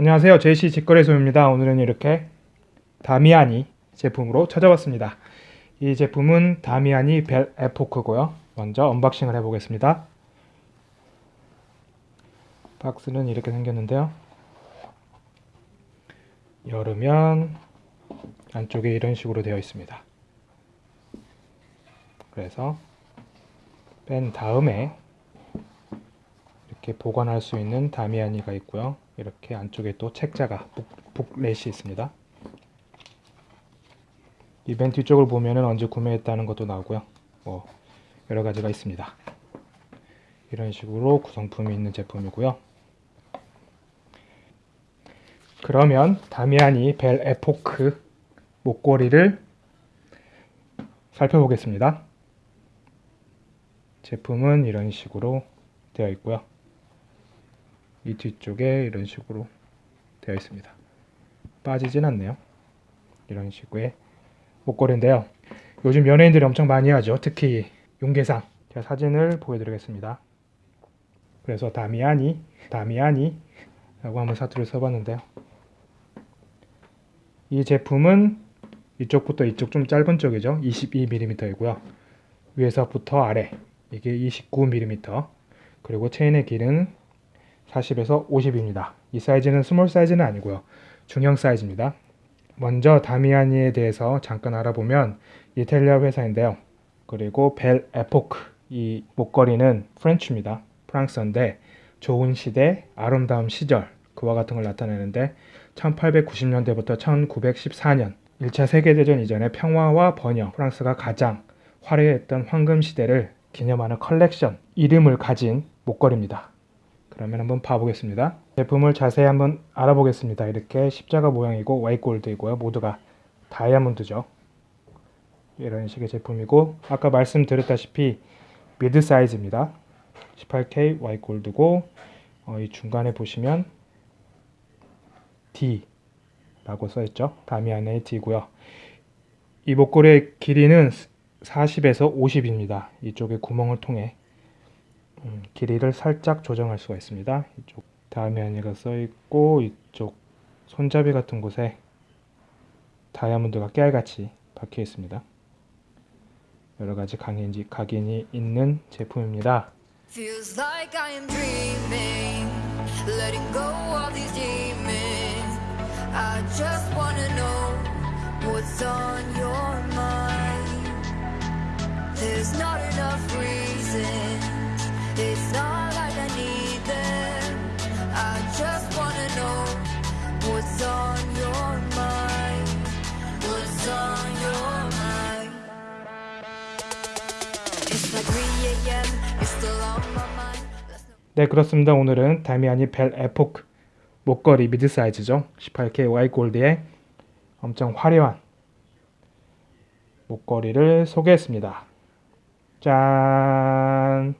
안녕하세요. 제시 직거래소입니다. 오늘은 이렇게 다미아니 제품으로 찾아왔습니다. 이 제품은 다미아니 Belle Époque고요. 먼저 unboxing을 해보겠습니다. 박스는 이렇게 생겼는데요. 열으면 안쪽에 이런 식으로 되어 있습니다. 그래서 뺀 다음에 이렇게 보관할 수 있는 다미아니가 있고요. 이렇게 안쪽에 또 책자가 북, 북렛이 있습니다. 이벤트 뒤쪽을 보면은 언제 구매했다는 것도 나오고요. 뭐 여러 가지가 있습니다. 이런 식으로 구성품이 있는 제품이고요. 그러면 다미아니 벨 에포크 목걸이를 살펴보겠습니다. 제품은 이런 식으로 되어 있고요. 이 뒤쪽에 이런 식으로 되어 있습니다. 빠지진 않네요. 이런 식의 목걸이인데요. 요즘 연예인들이 엄청 많이 하죠. 특히 용계상. 제가 사진을 보여드리겠습니다. 그래서 다미아니, 다미아니 라고 한번 사투를 써봤는데요. 이 제품은 이쪽부터 이쪽 좀 짧은 쪽이죠. 22mm이고요. 위에서부터 아래 이게 29mm 그리고 체인의 길이는 40에서 50입니다. 이 사이즈는 small 사이즈는 아니고요. 중형 사이즈입니다. 먼저 다미아니에 대해서 잠깐 알아보면 이탈리아 회사인데요. 그리고 Belle Époque 이 목걸이는 French입니다. 프랑스어인데 좋은 시대, 아름다운 시절 그와 같은 걸 나타내는데 1890년대부터 1914년 1차 세계대전 이전의 평화와 번영, 프랑스가 가장 화려했던 황금 시대를 기념하는 컬렉션 이름을 가진 목걸이입니다. 그러면 한번 봐보겠습니다. 제품을 자세히 한번 알아보겠습니다. 이렇게 십자가 모양이고 Y골드이고요. 모두가 다이아몬드죠. 이런 식의 제품이고 아까 말씀드렸다시피 mid 사이즈입니다. 18K Y골드고 어, 이 중간에 보시면 D 라고 써있죠. 다미안의 D고요. 이 목걸이의 길이는 40에서 50입니다. 이쪽에 구멍을 통해 음, 길이를 살짝 조정할 수가 있습니다. 이쪽 다음에 안니가 써있고 이쪽 손잡이 같은 곳에 다이아몬드가 깨알같이 박혀 있습니다. 여러가지 각인이, 각인이 있는 제품입니다. What's on your mind. There's not 네 그렇습니다. 오늘은 다미아니 벨 에포크 목걸이 미드 사이즈죠. 18K Y 골드의 엄청 화려한 목걸이를 소개했습니다. 짠!